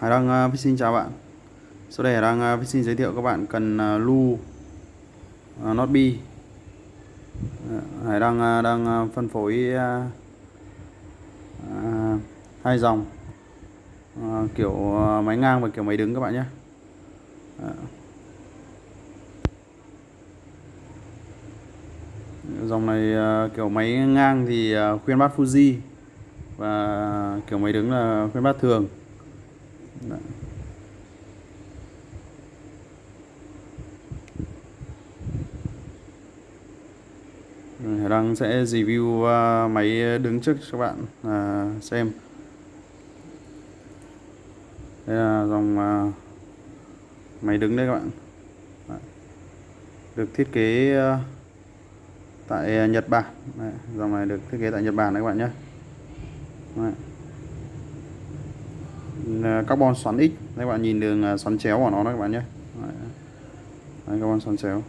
Hải Đăng uh, xin chào bạn. Sau đây Hải Đăng uh, xin giới thiệu các bạn cần uh, lu uh, Not uh, Hải Đăng uh, đang uh, phân phối uh, uh, hai dòng uh, kiểu uh, máy ngang và kiểu máy đứng các bạn nhé. Uh. Dòng này uh, kiểu máy ngang thì uh, khuyên bát Fuji và kiểu máy đứng là khuyên bát thường. Dạ. Đấy. Hải Đăng sẽ review à, máy đứng trước cho các bạn à, xem đây là dòng à, máy đứng đây các bạn dạ. được thiết kế tại Nhật Bản Đấy. dòng này được thiết kế tại Nhật Bản đấy các bạn nhé Đấy. À, carbon xoắn X. Các bạn nhìn đường à, xoắn chéo của nó đó các bạn nhé. Đấy. Carbon xoắn chéo.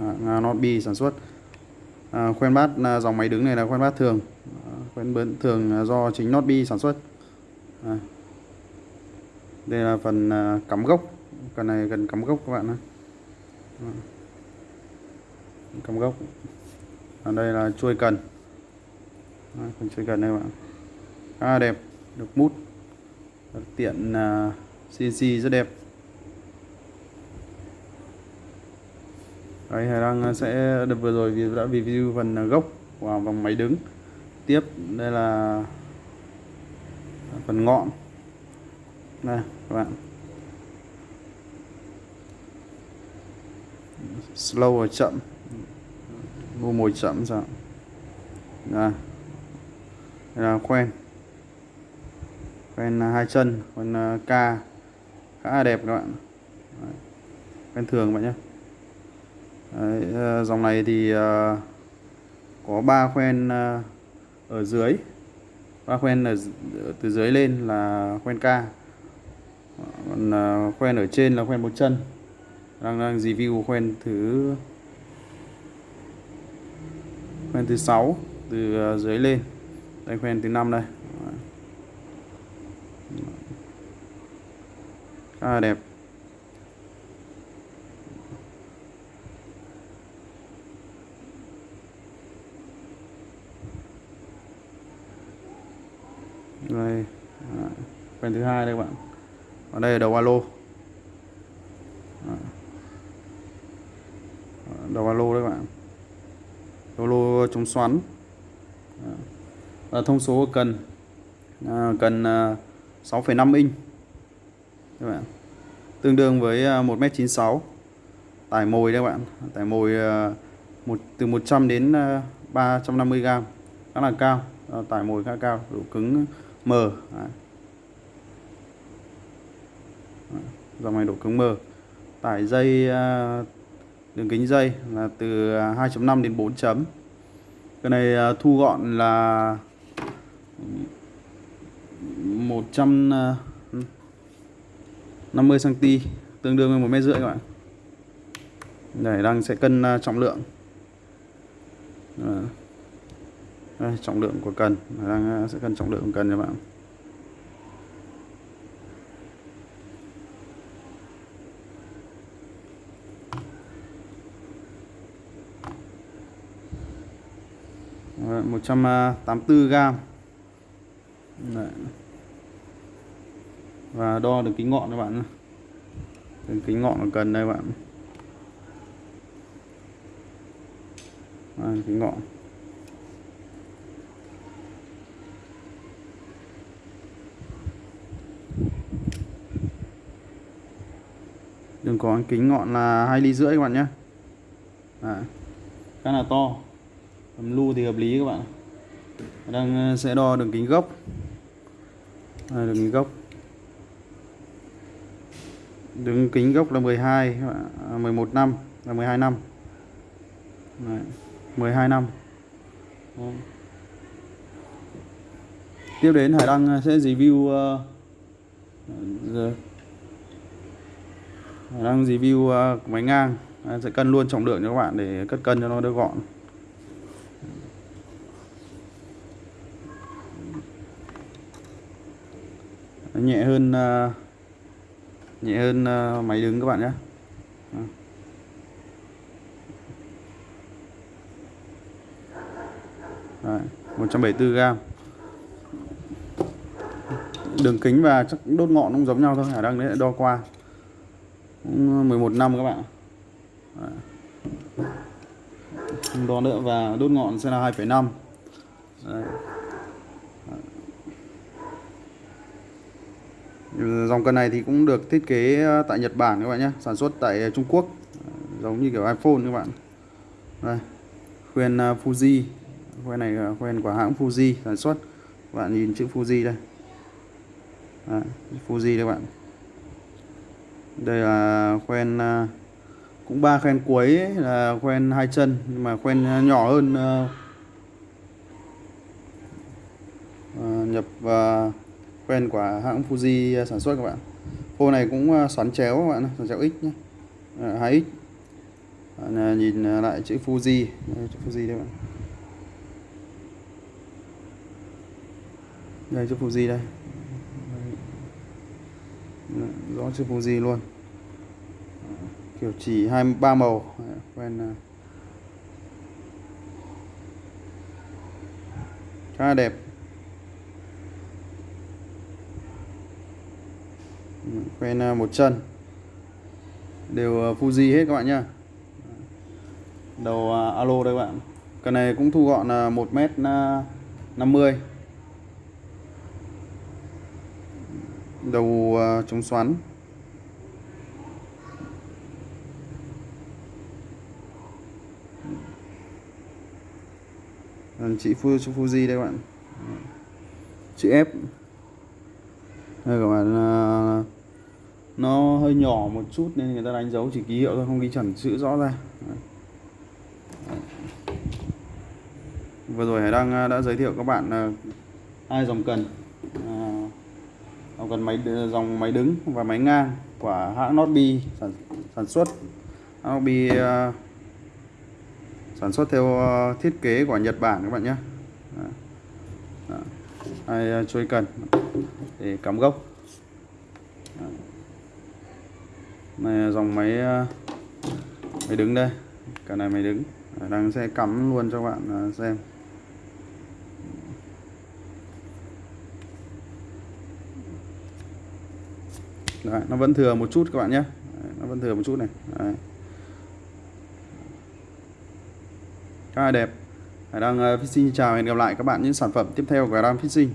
Hãng Notbi sản xuất. À, khoen bát à, dòng máy đứng này là khoen bát thường. Khoen bát thường do chính Notbi sản xuất. À. đây là phần cắm gốc. Cần này cần cắm gốc các bạn nhé. Cắm gốc. Ở đây là chuôi cần. À, phần chuôi cần đây các bạn. Khá à, đẹp. Được mút tiện à, CNC rất đẹp. Đấy, Hải Đăng à, sẽ được vừa rồi vì đã review phần à, gốc và vòng máy đứng. Tiếp đây là phần ngọn. Đây các bạn. Slow và chậm. Mua mồi chậm sao. Đây. đây là quen quen à, hai chân con k à, khá là đẹp các bạn. Quen thường bạn nhé. Đấy, à, dòng này thì uh, có ba khoen uh, ở dưới. Ba khoen ở từ dưới lên là khoen K còn uh, khoen ở trên là khoen một chân. Đang đang review khoen thứ khoen thứ sáu từ dưới lên. Đây khoen thứ năm đây. À, đẹp. Đây à, phần thứ hai đây các bạn. Ở đây là đầu alo. Đầu alo đấy các bạn. Đầu alo chống xoắn. À, thông số cần. À, cần à, 6,5 inch. Các bạn tương đương với à, 1m96 tải mồi đấy các bạn. Tải mồi à, một, từ 100 đến à, 350 g khá là cao. Tải mồi khá cao. Độ cứng, M. Đấy. dòng này độ cứng M. Tải dây đường kính dây là từ 2.5 đến 4 chấm. Cái này thu gọn là 100 150 cm tương đương với một mét rưỡi các bạn. Này đang sẽ cân à, trọng lượng. Đây, trọng lượng của cần. Đang à, sẽ cân trọng lượng của cần các bạn. Một trăm à, tám mươi gram. Đấy và đo được kính ngọn các bạn đường kính ngọn của cần đây các bạn à, kính ngọn. Đường có kính ngọn là hai ly rưỡi các bạn nhé. À, khá là to. Tầm lu thì hợp lý các bạn. Đang ờ, sẽ đo đường kính gốc. À, đường kính gốc đường kính gốc là 12 11 à, năm là 12 năm Đấy. 12 năm Đấy. tiếp đến Hải Đăng à, sẽ review uh, giờ. Hải Đăng review uh, máy ngang à, sẽ cân luôn trọng lượng cho các bạn để cất cân cho nó đỡ gọn nhẹ hơn uh, nhẹ hơn ờ, máy đứng các bạn nhé. Đấy, 174 gram. Đường kính và chắc đốt ngọn cũng giống nhau thôi Hải đang đấy đo qua. Cũng ờ, 11 năm các bạn không đo nữa và đốt ngọn sẽ là 2,5 dòng cân này thì cũng được thiết kế ờ, tại Nhật Bản các bạn nhé sản xuất tại ờ, Trung Quốc. Giống như kiểu iPhone các bạn. Đây khuyên ờ, Fuji. Khuyên này khuyên của hãng Fuji sản xuất. Các bạn nhìn chữ Fuji đây. Đấy, Fuji đây các bạn. Đây là khoen cũng ba khoen cuối là khoen hai chân nhưng mà khoen nhỏ hơn nhập và quen của hãng Fuji à, sản xuất các bạn. Phô này cũng à, xoắn chéo các bạn xoắn chéo x nhé ờ, à, 2x bạn nhìn à, lại chữ Fuji. Đây, chữ Fuji đây bạn. Đây chữ Fuji đây. Ừ, rõ chữ Fuji luôn. Kiểu chỉ hai ba màu. Quen khá đẹp. Quen ờ, một chân. Đều ờ, Fuji hết các bạn nhá. Đầu ờ, alo đây các bạn. Cái này cũng thu gọn là 1 m 50 đầu chống xoắn. Chị Fuji đây các bạn. Chữ F. Đây các bạn nó hơi nhỏ một chút nên người ta đánh dấu chỉ ký hiệu thôi không ghi chuẩn chữ rõ ra. Vừa rồi Hải Đăng à, đã giới thiệu các bạn à, hai dòng cần. À, dòng cần máy à, dòng máy đứng và máy ngang của hãng Notbi sản, sản xuất. Hãng Notbi sản xuất theo thiết kế của Nhật Bản các bạn nhé. Hai chuôi cần để cắm gốc. Này à, dòng máy à, máy đứng đây. Cả này máy đứng. Đang sẽ cắm luôn cho bạn à, xem. Đấy, nó vẫn thừa một chút các bạn nhé. Đấy, nó vẫn thừa một chút này. Đấy. khá là đẹp. Hải đang Fishing chào hẹn gặp lại các bạn những sản phẩm tiếp theo của Hải Đăng Fishing.